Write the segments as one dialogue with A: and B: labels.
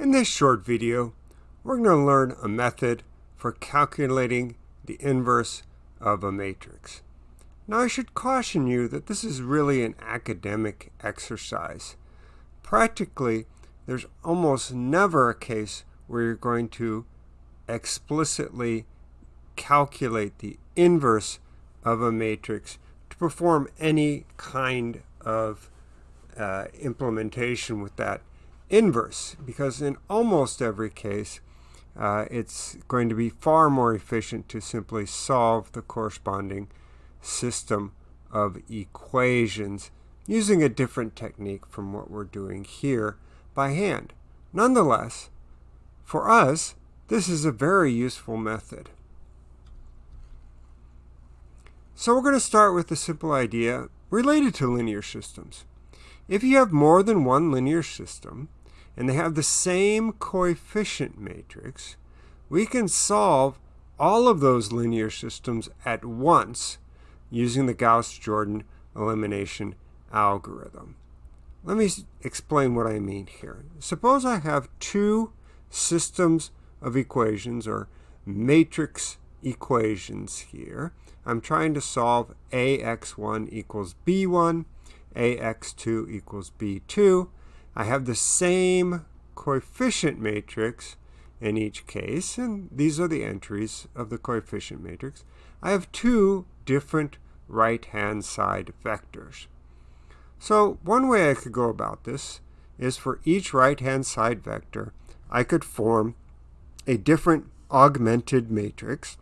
A: In this short video, we're going to learn a method for calculating the inverse of a matrix. Now I should caution you that this is really an academic exercise. Practically, there's almost never a case where you're going to explicitly calculate the inverse of a matrix to perform any kind of uh, implementation with that inverse because in almost every case uh, it's going to be far more efficient to simply solve the corresponding system of equations using a different technique from what we're doing here by hand. Nonetheless, for us, this is a very useful method. So we're going to start with a simple idea related to linear systems. If you have more than one linear system, and they have the same coefficient matrix, we can solve all of those linear systems at once using the Gauss-Jordan elimination algorithm. Let me explain what I mean here. Suppose I have two systems of equations or matrix equations here. I'm trying to solve ax1 equals b1, ax2 equals b2, I have the same coefficient matrix in each case, and these are the entries of the coefficient matrix. I have two different right-hand side vectors. So one way I could go about this is for each right-hand side vector, I could form a different augmented matrix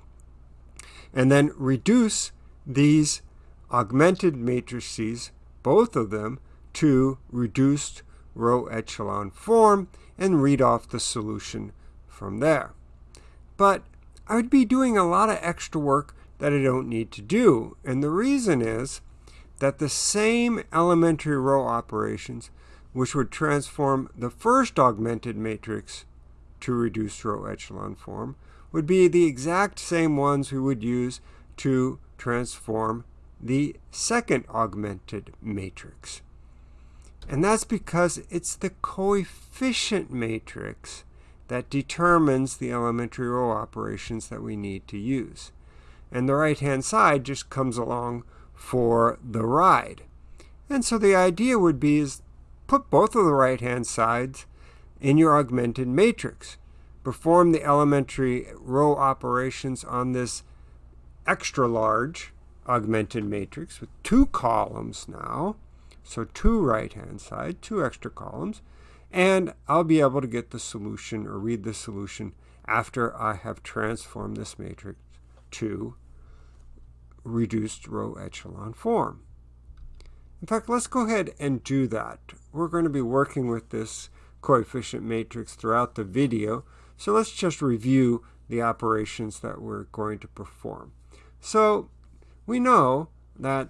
A: and then reduce these augmented matrices, both of them, to reduced row echelon form and read off the solution from there. But I would be doing a lot of extra work that I don't need to do. And the reason is that the same elementary row operations, which would transform the first augmented matrix to reduced row echelon form, would be the exact same ones we would use to transform the second augmented matrix. And that's because it's the coefficient matrix that determines the elementary row operations that we need to use. And the right-hand side just comes along for the ride. And so the idea would be is put both of the right-hand sides in your augmented matrix. Perform the elementary row operations on this extra large augmented matrix with two columns now. So two right-hand side, two extra columns, and I'll be able to get the solution or read the solution after I have transformed this matrix to reduced row echelon form. In fact, let's go ahead and do that. We're going to be working with this coefficient matrix throughout the video, so let's just review the operations that we're going to perform. So we know that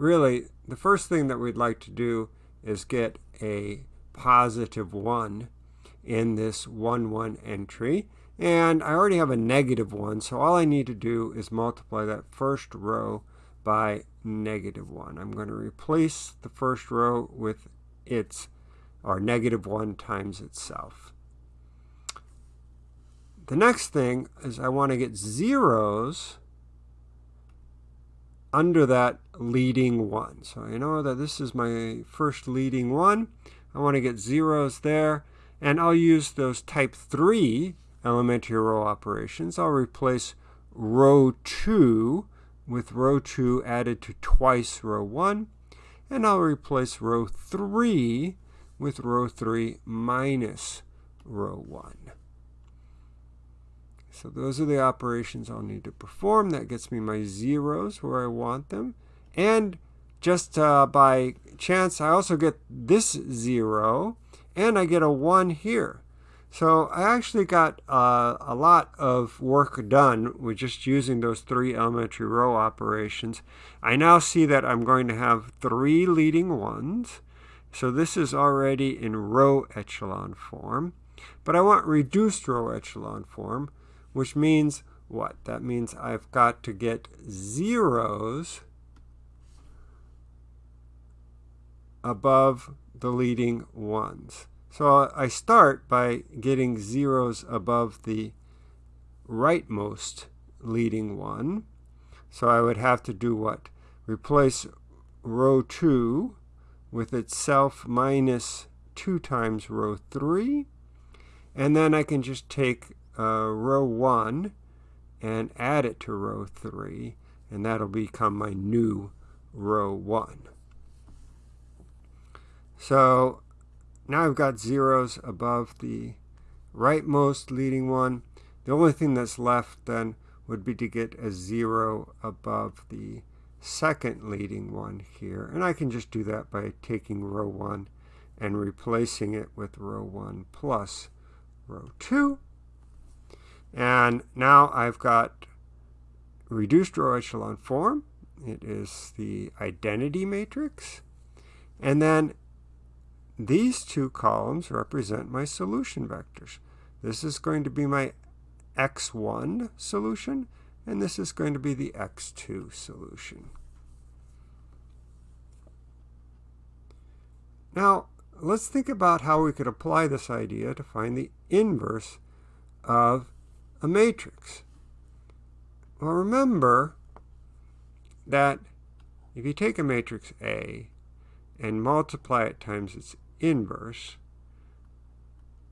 A: really, the first thing that we'd like to do is get a positive 1 in this 1, 1 entry. And I already have a negative 1, so all I need to do is multiply that first row by negative 1. I'm going to replace the first row with its, or negative 1 times itself. The next thing is I want to get zeros under that leading one. So I know that this is my first leading one. I want to get zeros there. And I'll use those type 3 elementary row operations. I'll replace row 2 with row 2 added to twice row 1. And I'll replace row 3 with row 3 minus row 1. So those are the operations I'll need to perform. That gets me my zeros where I want them. And just uh, by chance, I also get this zero, and I get a 1 here. So I actually got uh, a lot of work done with just using those three elementary row operations. I now see that I'm going to have three leading ones. So this is already in row echelon form. But I want reduced row echelon form which means what? That means I've got to get zeros above the leading ones. So I start by getting zeros above the rightmost leading one. So I would have to do what? Replace row 2 with itself minus 2 times row 3. And then I can just take uh, row 1 and add it to row 3. And that'll become my new row 1. So now I've got zeros above the rightmost leading one. The only thing that's left then would be to get a zero above the second leading one here. And I can just do that by taking row 1 and replacing it with row 1 plus row 2. And now I've got reduced row echelon form. It is the identity matrix. And then these two columns represent my solution vectors. This is going to be my x1 solution, and this is going to be the x2 solution. Now, let's think about how we could apply this idea to find the inverse of a matrix. Well, remember that if you take a matrix A and multiply it times its inverse,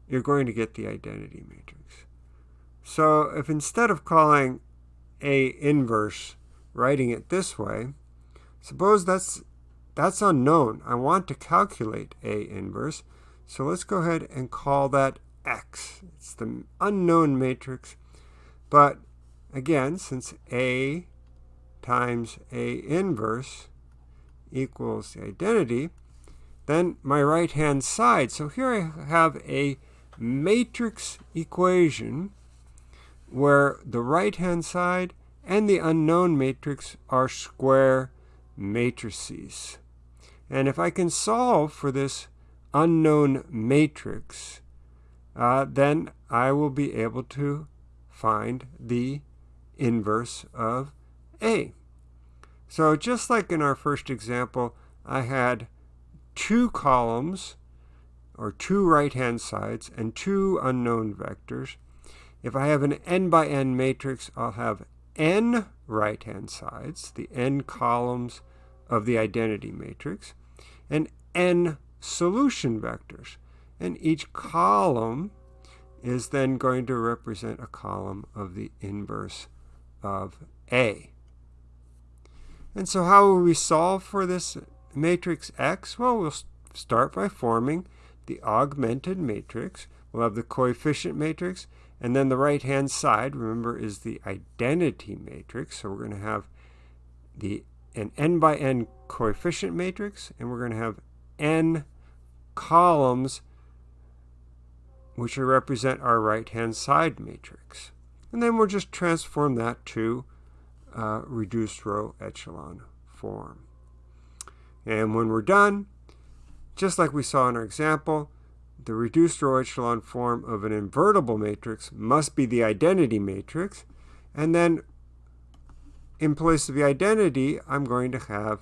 A: you're going to get the identity matrix. So if instead of calling A inverse, writing it this way, suppose that's that's unknown. I want to calculate A inverse. So let's go ahead and call that X. It's the unknown matrix. But again, since A times A inverse equals the identity, then my right-hand side. So here I have a matrix equation where the right-hand side and the unknown matrix are square matrices. And if I can solve for this unknown matrix, uh, then I will be able to find the inverse of A. So just like in our first example, I had two columns or two right-hand sides and two unknown vectors. If I have an n by n matrix, I'll have n right-hand sides, the n columns of the identity matrix, and n solution vectors. And each column is then going to represent a column of the inverse of A. And so how will we solve for this matrix X? Well, we'll start by forming the augmented matrix. We'll have the coefficient matrix, and then the right-hand side, remember, is the identity matrix. So we're going to have the an n by n coefficient matrix, and we're going to have n columns which will represent our right-hand side matrix. And then we'll just transform that to uh, reduced row echelon form. And when we're done, just like we saw in our example, the reduced row echelon form of an invertible matrix must be the identity matrix. And then in place of the identity, I'm going to have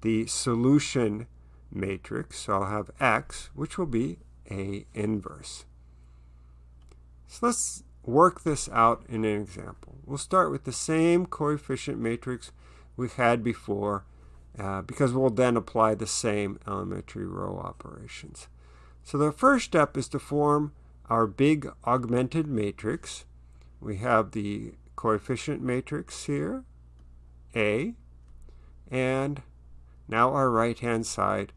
A: the solution matrix. So I'll have X, which will be A inverse. So let's work this out in an example. We'll start with the same coefficient matrix we've had before uh, because we'll then apply the same elementary row operations. So the first step is to form our big augmented matrix. We have the coefficient matrix here, A, and now our right-hand side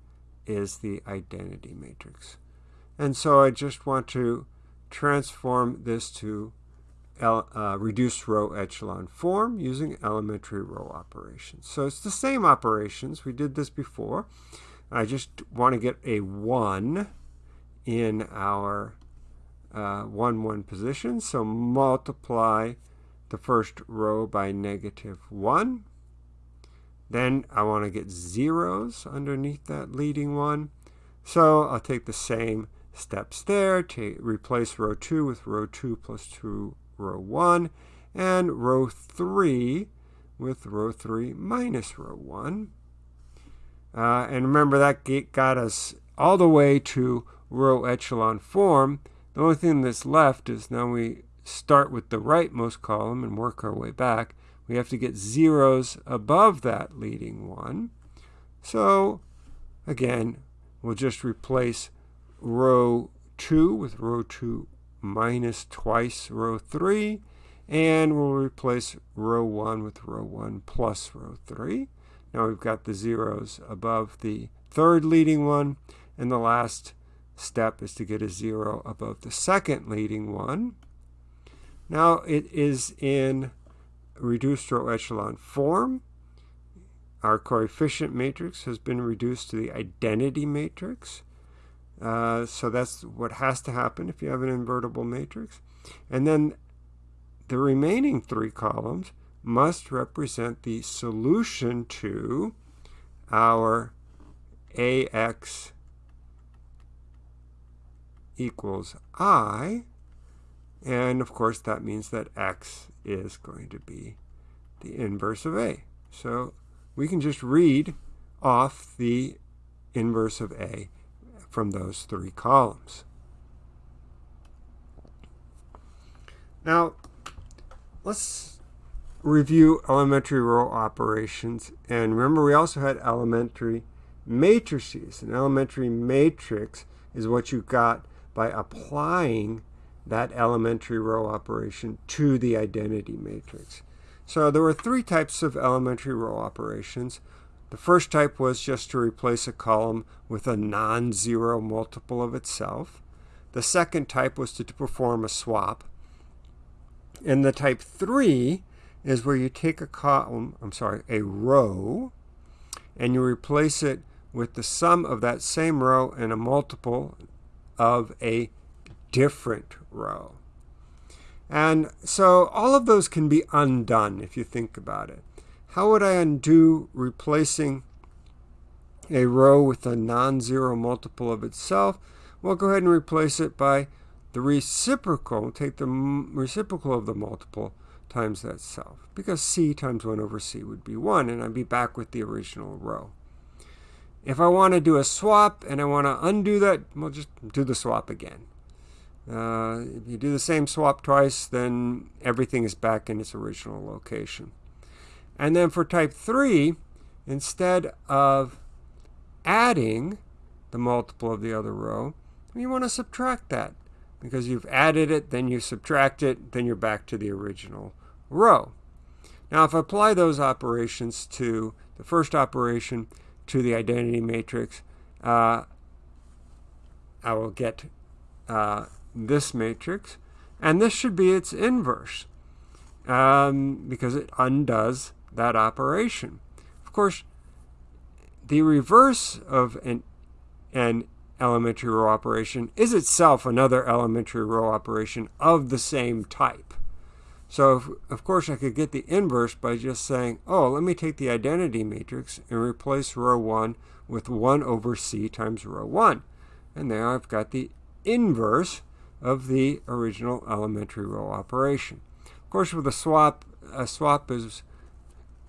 A: is the identity matrix. And so I just want to transform this to uh, reduced row echelon form using elementary row operations. So it's the same operations. We did this before. I just want to get a 1 in our uh, 1, 1 position. So multiply the first row by negative 1. Then I want to get zeros underneath that leading one. So I'll take the same steps there to replace row 2 with row 2 plus 2 row 1, and row 3 with row 3 minus row 1. Uh, and remember that got us all the way to row echelon form, the only thing that's left is now we start with the rightmost column and work our way back. We have to get zeros above that leading one. So again, we'll just replace row 2 with row 2 minus twice row 3. And we'll replace row 1 with row 1 plus row 3. Now we've got the zeros above the third leading one. And the last step is to get a 0 above the second leading one. Now it is in reduced row echelon form. Our coefficient matrix has been reduced to the identity matrix. Uh, so that's what has to happen if you have an invertible matrix. And then the remaining three columns must represent the solution to our AX equals I. And of course, that means that X is going to be the inverse of A. So we can just read off the inverse of A from those three columns. Now, let's review elementary row operations. And remember, we also had elementary matrices. An elementary matrix is what you got by applying that elementary row operation to the identity matrix. So there were three types of elementary row operations. The first type was just to replace a column with a non-zero multiple of itself. The second type was to, perform a swap. And the type 3 is where you take a column, I'm sorry, a row, and you replace it with the sum of that same row and a multiple of a different row. And so all of those can be undone if you think about it. How would I undo replacing a row with a non-zero multiple of itself? Well, go ahead and replace it by the reciprocal, take the reciprocal of the multiple times that self, because c times 1 over c would be 1, and I'd be back with the original row. If I want to do a swap and I want to undo that, we'll just do the swap again. Uh, if you do the same swap twice, then everything is back in its original location. And then for type 3, instead of adding the multiple of the other row, you want to subtract that. Because you've added it, then you subtract it, then you're back to the original row. Now if I apply those operations to the first operation, to the identity matrix, uh, I will get uh, this matrix. And this should be its inverse um, because it undoes that operation. Of course, the reverse of an, an elementary row operation is itself another elementary row operation of the same type. So, if, of course, I could get the inverse by just saying, oh, let me take the identity matrix and replace row 1 with 1 over c times row 1. And there I've got the inverse of the original elementary row operation. Of course, with a swap, a swap is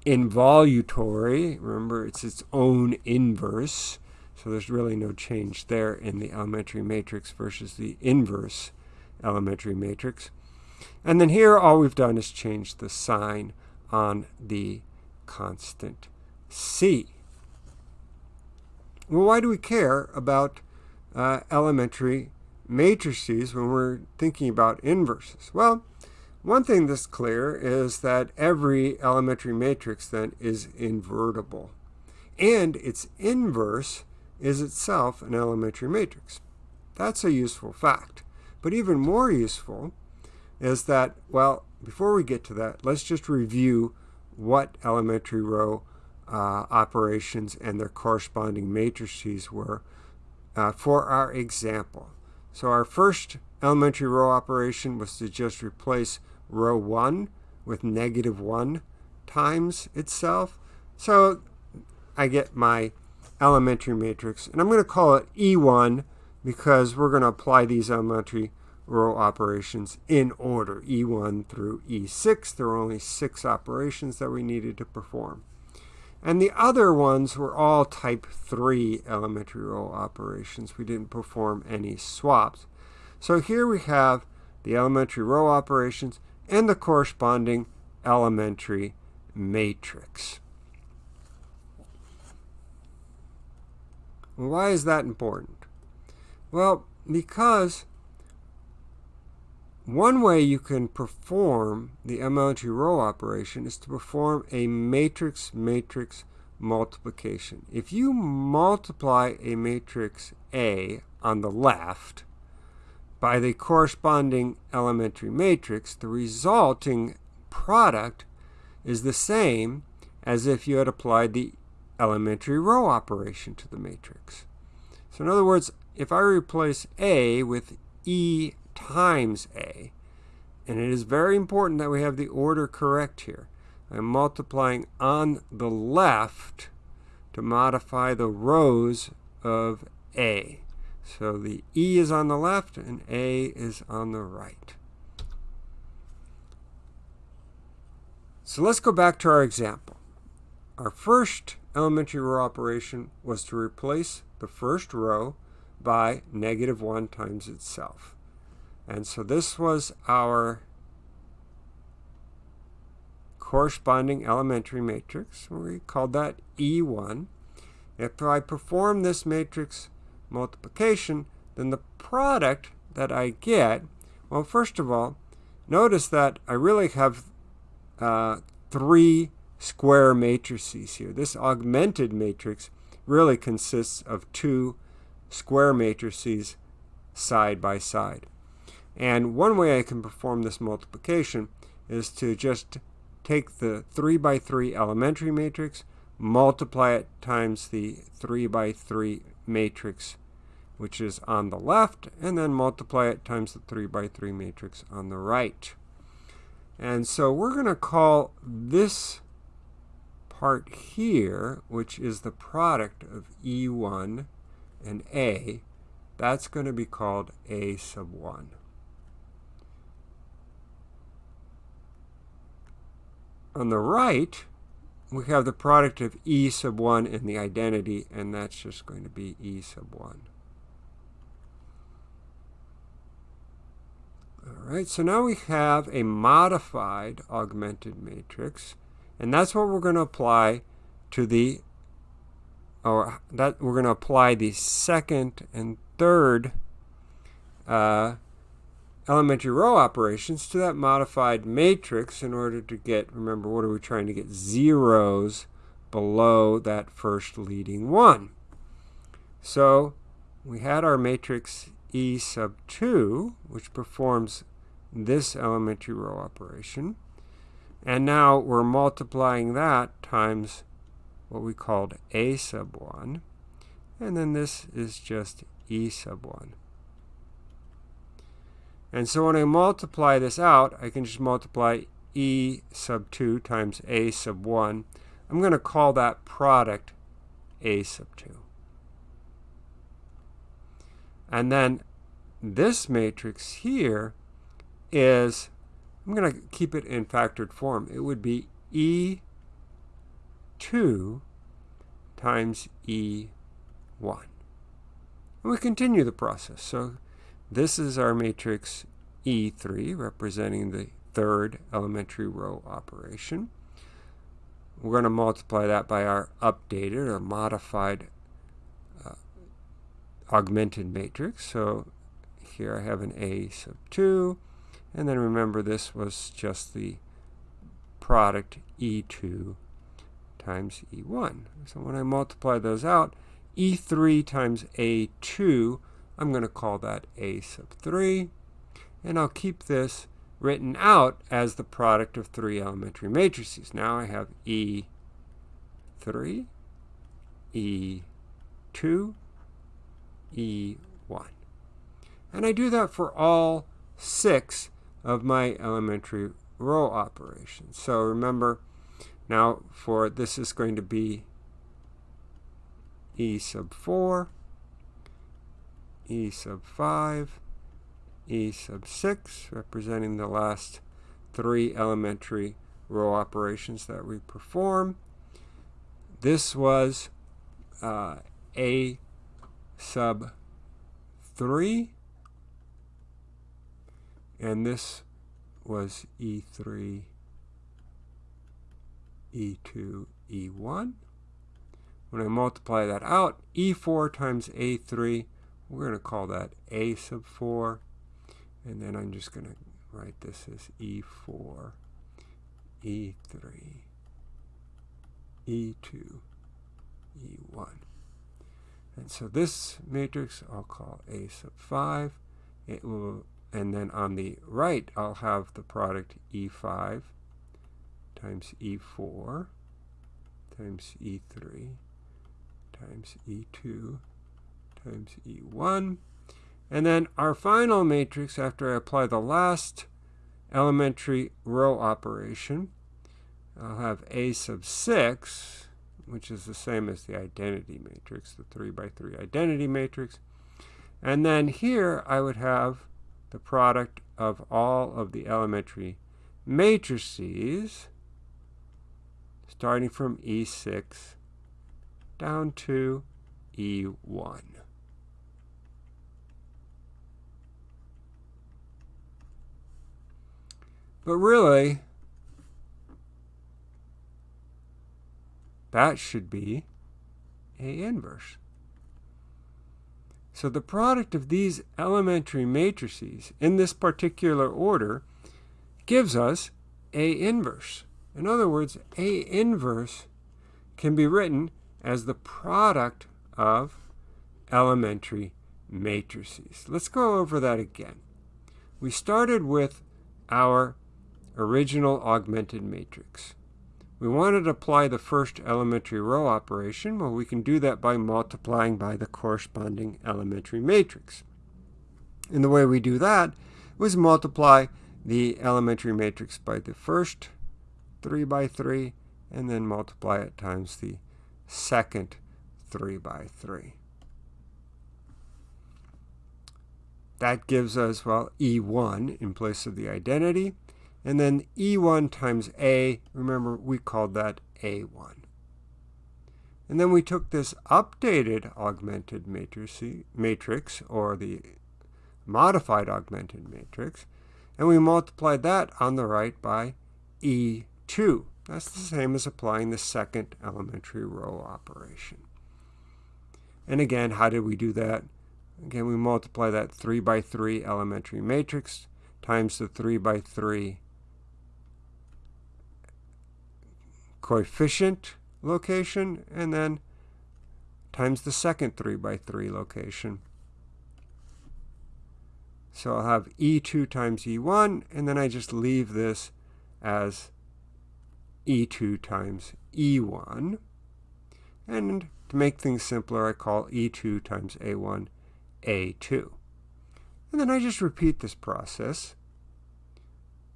A: involutory. Remember, it's its own inverse. So there's really no change there in the elementary matrix versus the inverse elementary matrix. And then here all we've done is change the sign on the constant c. Well, why do we care about uh, elementary matrices when we're thinking about inverses? Well, one thing that's clear is that every elementary matrix then is invertible. And its inverse is itself an elementary matrix. That's a useful fact. But even more useful is that, well, before we get to that, let's just review what elementary row uh, operations and their corresponding matrices were uh, for our example. So our first elementary row operation was to just replace row 1 with negative 1 times itself. So I get my elementary matrix, and I'm going to call it E1 because we're going to apply these elementary row operations in order, E1 through E6. There were only six operations that we needed to perform. And the other ones were all type 3 elementary row operations. We didn't perform any swaps. So here we have the elementary row operations and the corresponding elementary matrix. Why is that important? Well, because one way you can perform the elementary row operation is to perform a matrix-matrix multiplication. If you multiply a matrix A on the left by the corresponding elementary matrix, the resulting product is the same as if you had applied the elementary row operation to the matrix. So in other words, if I replace A with E times A. And it is very important that we have the order correct here. I'm multiplying on the left to modify the rows of A. So the E is on the left and A is on the right. So let's go back to our example. Our first elementary row operation was to replace the first row by negative 1 times itself. And so this was our corresponding elementary matrix. We called that E1. If I perform this matrix multiplication, then the product that I get, well, first of all, notice that I really have uh, three square matrices here. This augmented matrix really consists of two square matrices side by side. And one way I can perform this multiplication is to just take the 3 by 3 elementary matrix, multiply it times the 3 by 3 matrix, which is on the left, and then multiply it times the 3 by 3 matrix on the right. And so we're going to call this part here, which is the product of E1 and A, that's going to be called A sub 1. On the right, we have the product of E sub 1 and the identity, and that's just going to be E sub 1. All right, so now we have a modified augmented matrix, and that's what we're going to apply to the, or that we're going to apply the second and third uh, elementary row operations to that modified matrix in order to get, remember, what are we trying to get? Zeros below that first leading one. So we had our matrix E sub 2, which performs this elementary row operation. And now we're multiplying that times what we called A sub 1. And then this is just E sub 1. And so when I multiply this out, I can just multiply E sub 2 times A sub 1. I'm going to call that product A sub 2. And then this matrix here is, I'm going to keep it in factored form. It would be E2 times E1. And we continue the process. So this is our matrix E3, representing the third elementary row operation. We're going to multiply that by our updated or modified uh, augmented matrix. So here I have an A sub 2. And then remember this was just the product E2 times E1. So when I multiply those out, E3 times A2 I'm going to call that A sub 3. And I'll keep this written out as the product of three elementary matrices. Now I have E3, E2, E1. And I do that for all six of my elementary row operations. So remember, now for this is going to be E sub 4, E sub 5, E sub 6, representing the last three elementary row operations that we perform. this was uh, A sub 3, and this was E3, E2, E1. When I multiply that out, E4 times A3, we're going to call that A sub 4. And then I'm just going to write this as E4, E3, E2, E1. And so this matrix I'll call A sub 5. It will, and then on the right I'll have the product E5 times E4 times E3 times E2 times E1. And then our final matrix, after I apply the last elementary row operation, I'll have A sub 6, which is the same as the identity matrix, the 3 by 3 identity matrix. And then here I would have the product of all of the elementary matrices, starting from E6 down to E1. But really, that should be A inverse. So the product of these elementary matrices in this particular order gives us A inverse. In other words, A inverse can be written as the product of elementary matrices. Let's go over that again. We started with our original augmented matrix. We wanted to apply the first elementary row operation. Well, we can do that by multiplying by the corresponding elementary matrix. And the way we do that was multiply the elementary matrix by the first 3 by 3 and then multiply it times the second 3 by 3. That gives us, well, E1 in place of the identity. And then E1 times A, remember we called that A1. And then we took this updated augmented matrix, or the modified augmented matrix, and we multiplied that on the right by E2. That's the same as applying the second elementary row operation. And again, how did we do that? Again, we multiply that 3 by 3 elementary matrix times the 3 by 3 coefficient location, and then times the second 3 by 3 location. So I'll have E2 times E1, and then I just leave this as E2 times E1. And to make things simpler, I call E2 times A1 A2. And then I just repeat this process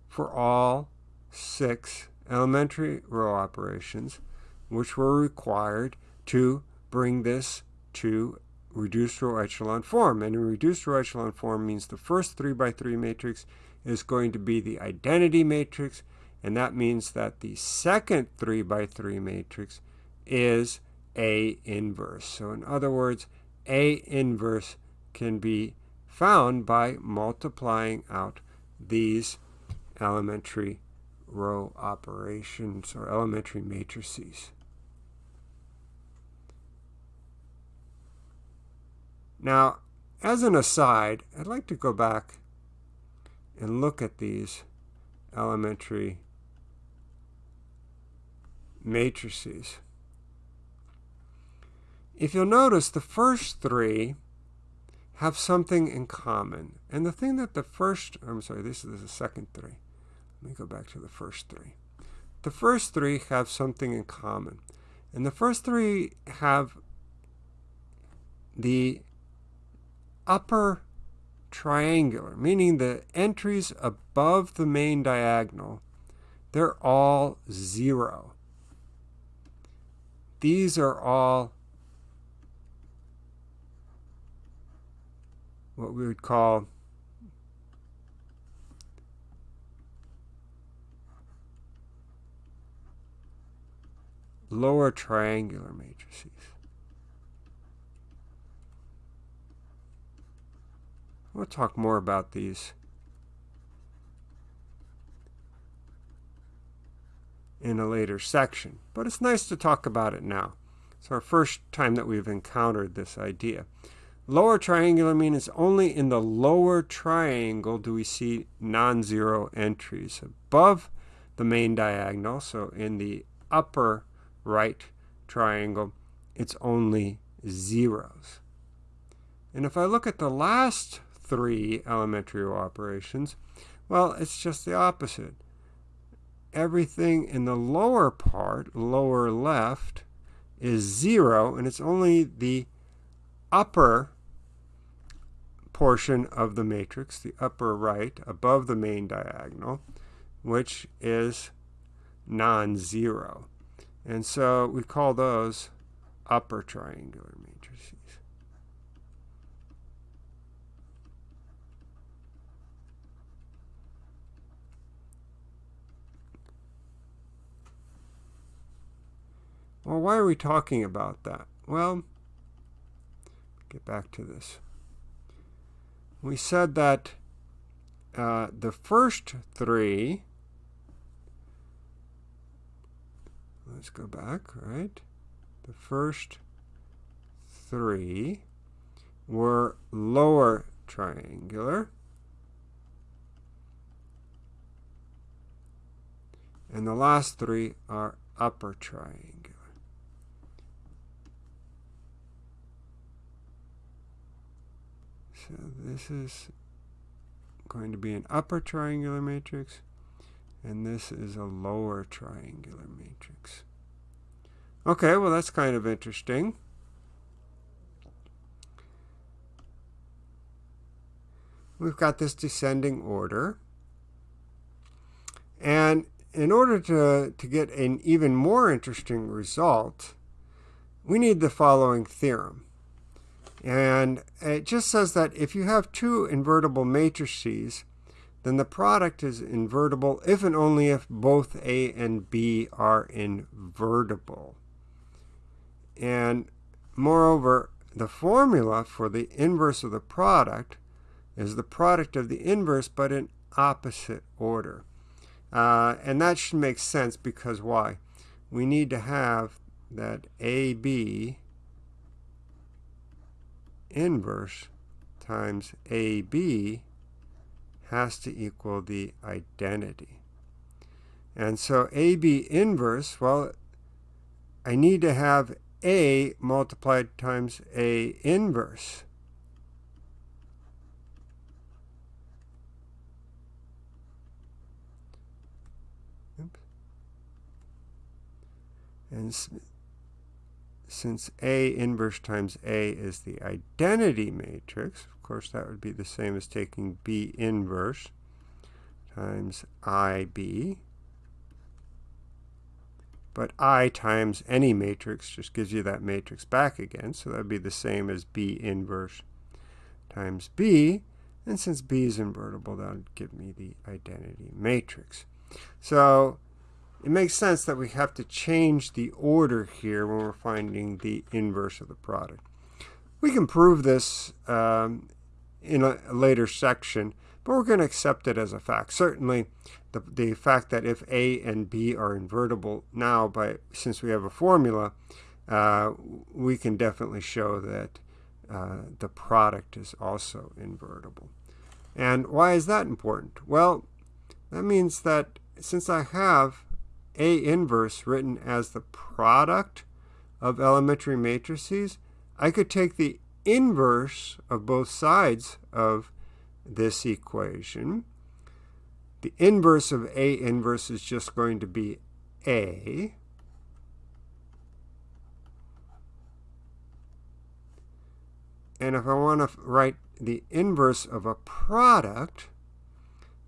A: for all six elementary row operations which were required to bring this to reduced row echelon form. And in reduced row echelon form means the first 3 by 3 matrix is going to be the identity matrix, and that means that the second 3 by 3 matrix is A inverse. So in other words, A inverse can be found by multiplying out these elementary row operations or elementary matrices. Now, as an aside, I'd like to go back and look at these elementary matrices. If you'll notice, the first three have something in common. And the thing that the first, I'm sorry, this is the second three. Let me go back to the first three. The first three have something in common. And the first three have the upper triangular, meaning the entries above the main diagonal, they're all zero. These are all what we would call lower triangular matrices. We'll talk more about these in a later section, but it's nice to talk about it now. It's our first time that we've encountered this idea. Lower triangular means only in the lower triangle do we see non-zero entries. Above the main diagonal, so in the upper right triangle, it's only zeros. And if I look at the last three elementary operations, well, it's just the opposite. Everything in the lower part, lower left, is zero, and it's only the upper portion of the matrix, the upper right, above the main diagonal, which is non-zero. And so we call those upper triangular matrices. Well, why are we talking about that? Well, get back to this. We said that uh, the first three, let's go back, right? The first three were lower triangular. And the last three are upper triangular. So this is going to be an upper triangular matrix, and this is a lower triangular matrix. Okay, well that's kind of interesting. We've got this descending order. And in order to, to get an even more interesting result, we need the following theorem. And it just says that if you have two invertible matrices, then the product is invertible if and only if both A and B are invertible. And moreover, the formula for the inverse of the product is the product of the inverse, but in opposite order. Uh, and that should make sense because why? We need to have that AB inverse times AB has to equal the identity. And so AB inverse, well, I need to have A multiplied times A inverse. And since A inverse times A is the identity matrix, course that would be the same as taking B inverse times IB. But I times any matrix just gives you that matrix back again, so that would be the same as B inverse times B. And since B is invertible, that would give me the identity matrix. So it makes sense that we have to change the order here when we're finding the inverse of the product. We can prove this um, in a, later section, but we're going to accept it as a fact. Certainly, the, the fact that if A and B are invertible now, by since we have a formula, uh, we can definitely show that uh, the product is also invertible. And why is that important? Well, that means that since I have a inverse written as the product of elementary matrices, I could take the inverse of both sides of this equation. The inverse of A inverse is just going to be A. And if I want to write the inverse of a product,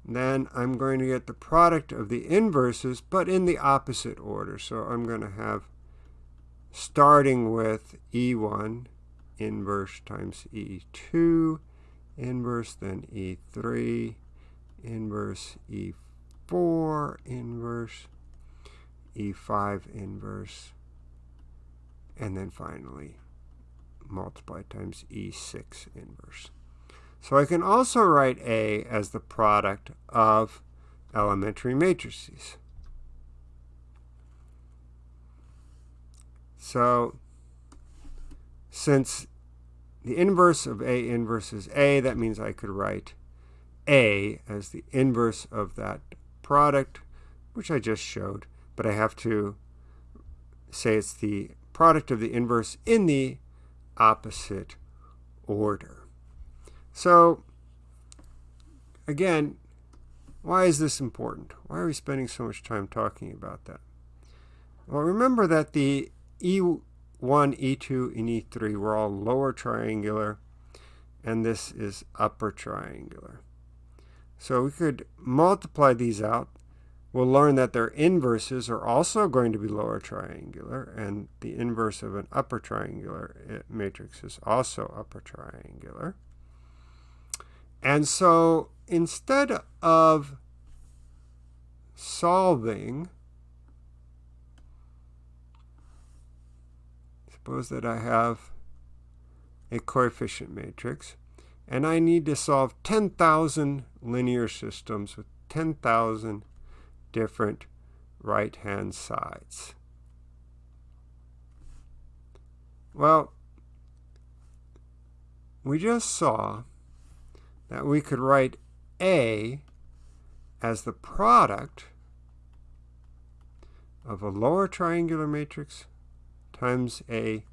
A: then I'm going to get the product of the inverses, but in the opposite order. So I'm going to have starting with E1 inverse times E2 inverse, then E3 inverse, E4 inverse, E5 inverse, and then finally multiply times E6 inverse. So I can also write A as the product of elementary matrices. So since the inverse of A inverse is A, that means I could write A as the inverse of that product, which I just showed, but I have to say it's the product of the inverse in the opposite order. So, again, why is this important? Why are we spending so much time talking about that? Well, remember that the E1, E2, and E3 were all lower triangular, and this is upper triangular. So we could multiply these out. We'll learn that their inverses are also going to be lower triangular, and the inverse of an upper triangular eh, matrix is also upper triangular. And so instead of solving, suppose that I have a coefficient matrix, and I need to solve 10,000 linear systems with 10,000 different right-hand sides. Well, we just saw that we could write A as the product of a lower triangular matrix times a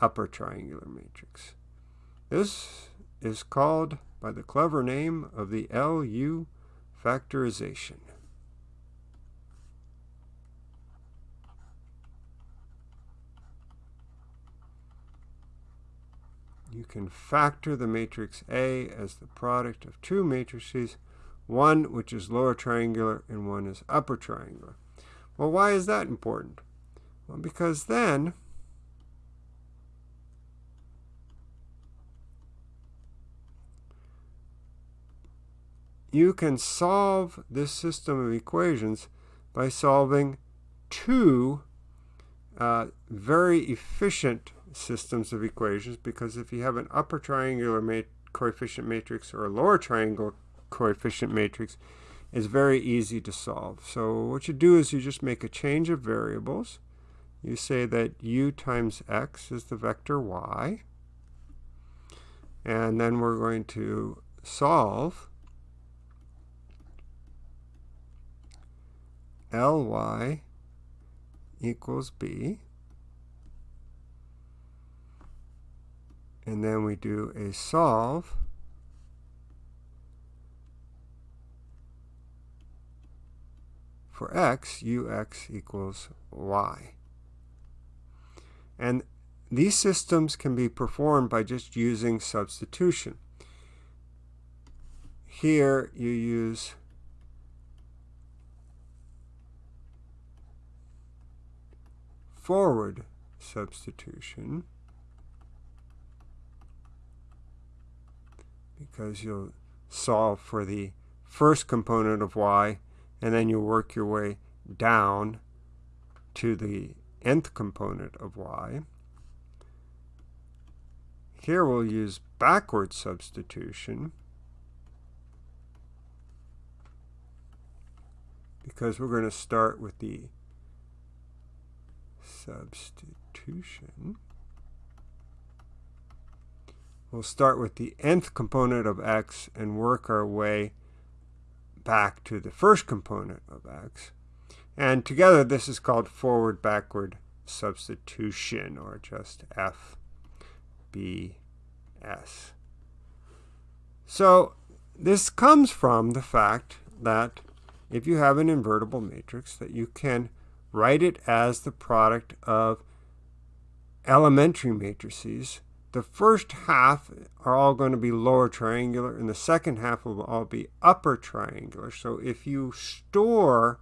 A: upper triangular matrix. This is called by the clever name of the LU factorization. you can factor the matrix A as the product of two matrices, one which is lower triangular and one is upper triangular. Well, why is that important? Because then you can solve this system of equations by solving two uh, very efficient systems of equations because if you have an upper triangular mat coefficient matrix or a lower triangle coefficient matrix, it's very easy to solve. So what you do is you just make a change of variables. You say that u times x is the vector y. And then we're going to solve ly equals b. and then we do a solve for x, ux equals y. And these systems can be performed by just using substitution. Here you use forward substitution. because you'll solve for the first component of y, and then you'll work your way down to the nth component of y. Here we'll use backward substitution because we're going to start with the substitution. We'll start with the nth component of x and work our way back to the first component of x. And together this is called forward-backward substitution, or just FBS. So this comes from the fact that if you have an invertible matrix, that you can write it as the product of elementary matrices the first half are all going to be lower triangular and the second half will all be upper triangular. So if you store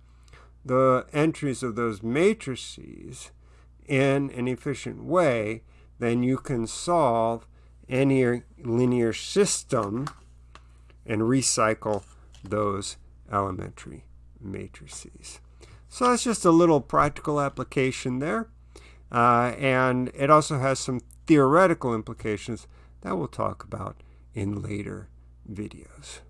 A: the entries of those matrices in an efficient way, then you can solve any linear system and recycle those elementary matrices. So that's just a little practical application there. Uh, and it also has some theoretical implications that we'll talk about in later videos.